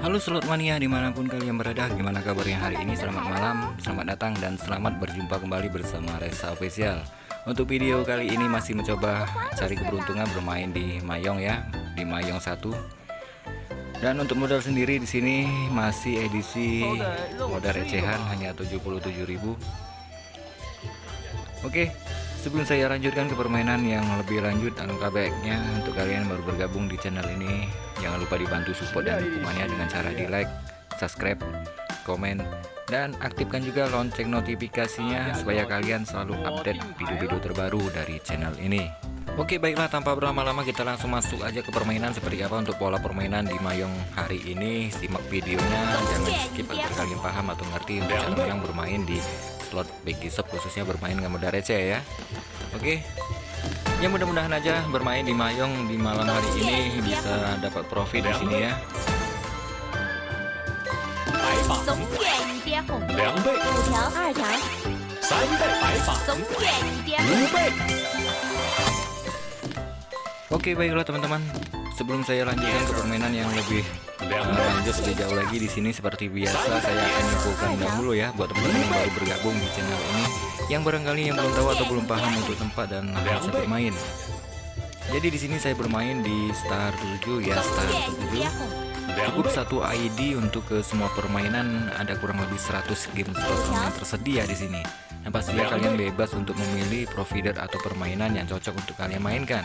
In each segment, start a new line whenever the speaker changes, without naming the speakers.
Halo slot mania di mana pun kalian berada Gimana kabarnya hari ini? Selamat malam Selamat datang dan selamat berjumpa kembali bersama Resa Official. Untuk video kali ini masih mencoba Cari keberuntungan bermain di Mayong ya Di Mayong 1 Dan untuk modal sendiri di sini Masih edisi modal recehan Hanya 77.000 Oke Sebelum saya lanjutkan ke permainan yang lebih lanjut Alangkah baiknya untuk kalian baru bergabung di channel ini. Jangan lupa dibantu support dan dukungannya dengan cara di like, subscribe, komen Dan aktifkan juga lonceng notifikasinya Supaya kalian selalu update video-video terbaru dari channel ini. Oke baiklah tanpa berlama-lama kita langsung masuk aja ke permainan. Seperti apa untuk pola permainan di Mayong hari ini? Simak videonya. Jangan skip agar kalian paham atau ngerti untuk yang bermain di slot Bagi isep khususnya bermain nggak mudah receh ya. Oke. Okay. ya mudah-mudahan aja bermain di Mayong di malam hari ini bisa dapat profit di sini ya. Oke okay, baiklah teman-teman. Sebelum saya lanjutkan ke permainan yang lebih Lanjut lebih jauh lagi di sini seperti biasa saya akan nyimpulkan dahulu ya buat teman-teman yang baru bergabung di channel ini yang barangkali yang belum tahu atau belum paham untuk tempat dan saya bermain. Jadi di sini saya bermain di Star 7 ya Star 7 cukup satu ID untuk ke semua permainan ada kurang lebih 100 game slot yang tersedia di sini. Nah pastinya kalian bebas untuk memilih provider atau permainan yang cocok untuk kalian mainkan.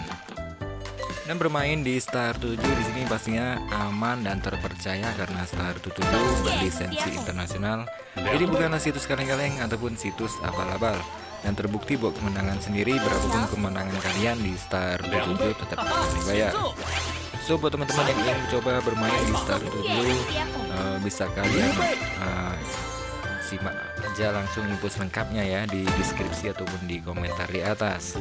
Dan bermain di Star 7 di sini pastinya aman dan terpercaya karena Star 7 berlisensi internasional. Jadi bukanlah situs kaleng-kaleng ataupun situs abal-abal. Dan terbukti buat kemenangan sendiri berapapun kemenangan kalian di Star 7 tetap akan dibayar. So buat teman-teman yang ingin mencoba bermain di Star 7 eh, bisa kalian eh, simak aja langsung info selengkapnya ya di deskripsi ataupun di komentar di atas.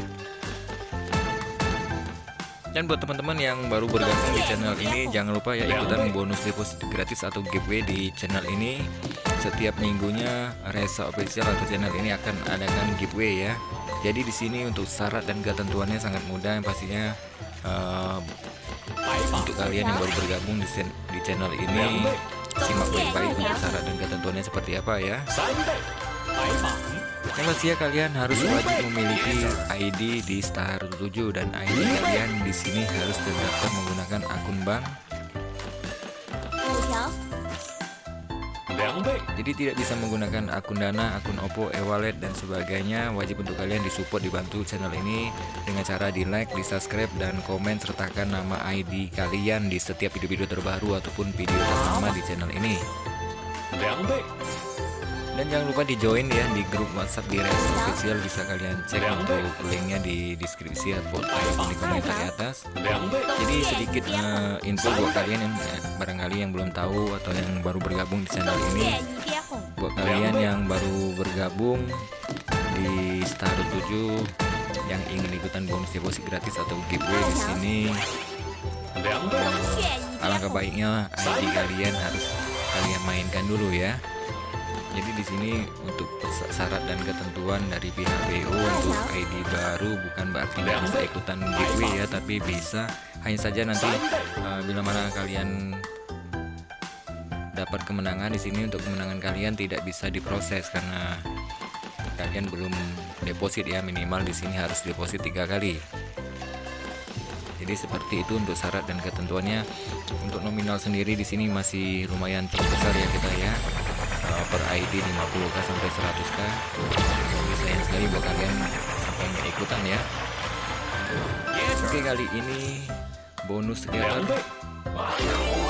Dan buat teman-teman yang baru bergabung di channel ini jangan lupa ya ikutan bonus deposit gratis atau giveaway di channel ini. Setiap minggunya Resa Official atau channel ini akan adakan giveaway ya. Jadi di sini untuk syarat dan ketentuannya sangat mudah yang pastinya
白法
untuk kalian yang baru bergabung di, di channel ini simak baik-baik untuk syarat dan ketentuannya seperti apa ya Kelas ya kalian harus wajib memiliki ID di Star 7 dan ID kalian di sini harus terdaftar menggunakan akun bank. Jadi tidak bisa menggunakan akun Dana, akun Oppo, e-wallet dan sebagainya. Wajib untuk kalian disupport dibantu channel ini dengan cara di like, di subscribe dan komen sertakan nama ID kalian di setiap video-video terbaru ataupun video pertama di channel ini dan jangan lupa di join ya di grup WhatsApp di Resto Official bisa kalian cek untuk linknya di deskripsi ya, atau di komentar di atas. Jadi sedikit uh, info buat kalian yang eh, barangkali yang belum tahu atau yang baru bergabung di channel ini. Buat kalian yang baru bergabung di Star 7 yang ingin ikutan bonus deposit gratis atau giveaway di sini. Alangkah baiknya ID kalian harus kalian mainkan dulu ya. Jadi di sini untuk syarat dan ketentuan dari pihak BO untuk ID baru bukan berarti nggak bisa ikutan giveaway ya, tapi bisa hanya saja nanti uh, bila mana kalian dapat kemenangan di sini untuk kemenangan kalian tidak bisa diproses karena kalian belum deposit ya minimal di sini harus deposit tiga kali. Jadi seperti itu untuk syarat dan ketentuannya. Untuk nominal sendiri di sini masih lumayan cukup besar ya kita ya. Per ID 50k sampai 100k. Jadi sayang sekali buat kalian sampai nggak ikutan ya. Oke kali ini bonus sekitar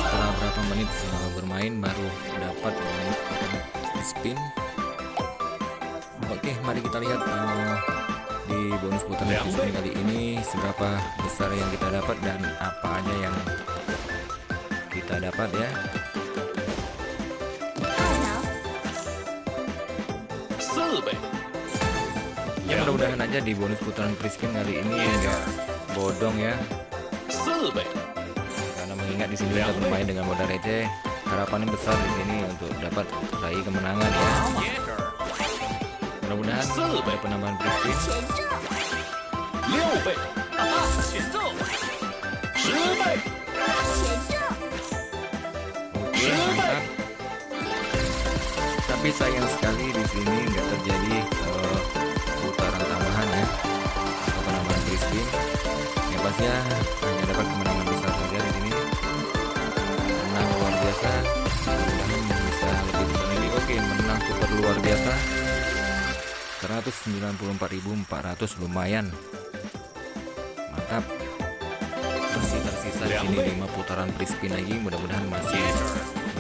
setelah berapa menit bermain baru dapat spin. Oke, mari kita lihat uh, di bonus putaran spin kali ini seberapa besar yang kita dapat dan apa aja yang kita dapat ya.
Club.
Ya, ya mudah-mudahan aja di bonus putaran Priskin kali ini enggak bodong ya. Karena mengingat di sini kita bermain dengan modal receh, harapannya besar di sini untuk dapat raih kemenangan ya. Mudah-mudahan ada penambahan Priskin. Oke, mantap. Tapi sayang sekali di sini 194.400 lumayan. Mantap. Masih tersisa di sini 5 putaran free spin lagi mudah-mudahan masih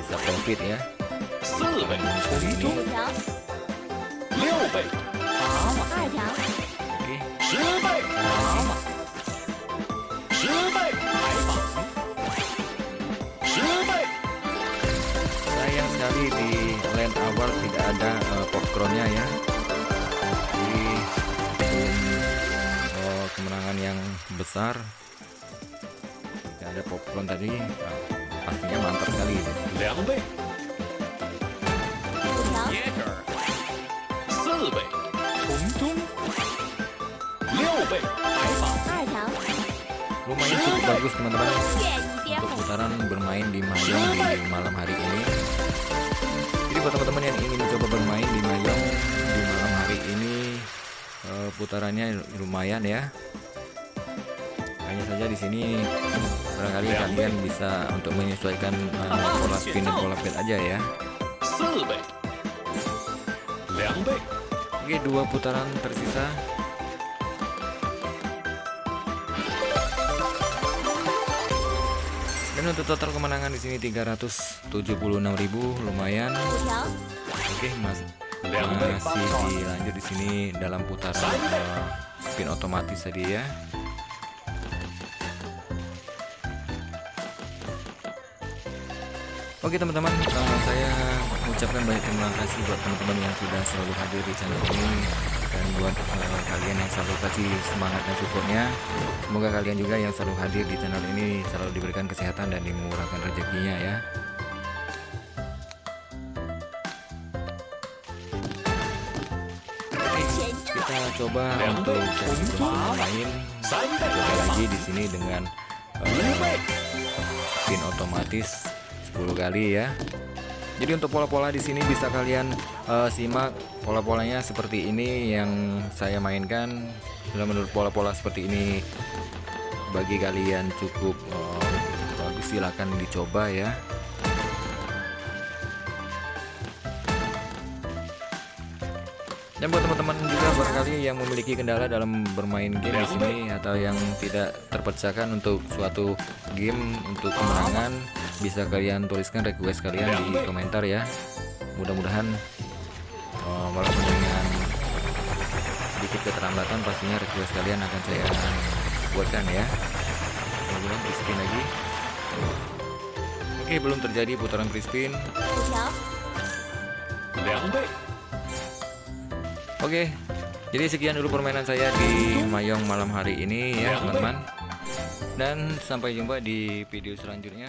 bisa profit ya. Sayang sekali di land awal tidak ada uh, popcornnya ya. yang besar. Ya, ada popcorn tadi. Nah, pastinya mantap sekali.
Lelbe.
Lumayan cukup bagus teman-teman. Untuk putaran bermain di Mahjong di malam hari ini. Jadi buat teman-teman yang ingin mencoba bermain di Mahjong di malam hari ini eh, putarannya lumayan ya. Hanya saja di sini barangkali kalian bisa untuk menyesuaikan uh, pola spin dan pola fade aja ya. Oke, dua putaran tersisa. Dan untuk total kemenangan di sini 376.000 lumayan.
Iya.
Oke, Mas. Masih dilanjut di sini dalam putaran uh, spin otomatis tadi ya. Oke teman-teman, uh, saya mengucapkan banyak terima kasih buat teman-teman yang sudah selalu hadir di channel ini dan buat uh, kalian yang selalu kasih semangat dan supportnya. Semoga kalian juga yang selalu hadir di channel ini selalu diberikan kesehatan dan dimurahkan rezekinya ya. kita coba untuk
main
coba lagi di sini dengan eh, uh, pin otomatis 10 kali ya. Jadi untuk pola-pola di sini bisa kalian eh, simak pola-polanya seperti ini yang saya mainkan. Bila menurut pola-pola seperti ini bagi kalian cukup eh, bagus silahkan dicoba ya. Dan buat teman-teman juga barangkali yang memiliki kendala dalam bermain game di sini atau yang tidak terpecahkan untuk suatu game untuk kemenangan, bisa kalian tuliskan request kalian di komentar ya. Mudah-mudahan oh, walaupun dengan sedikit keterlambatan pastinya request kalian akan saya buatkan ya. Kemudian Crispin lagi. Oke, belum terjadi putaran Crispin.
Ya.
Oke, jadi sekian dulu permainan saya di Mayong malam hari ini ya teman-teman. Dan sampai jumpa di video selanjutnya.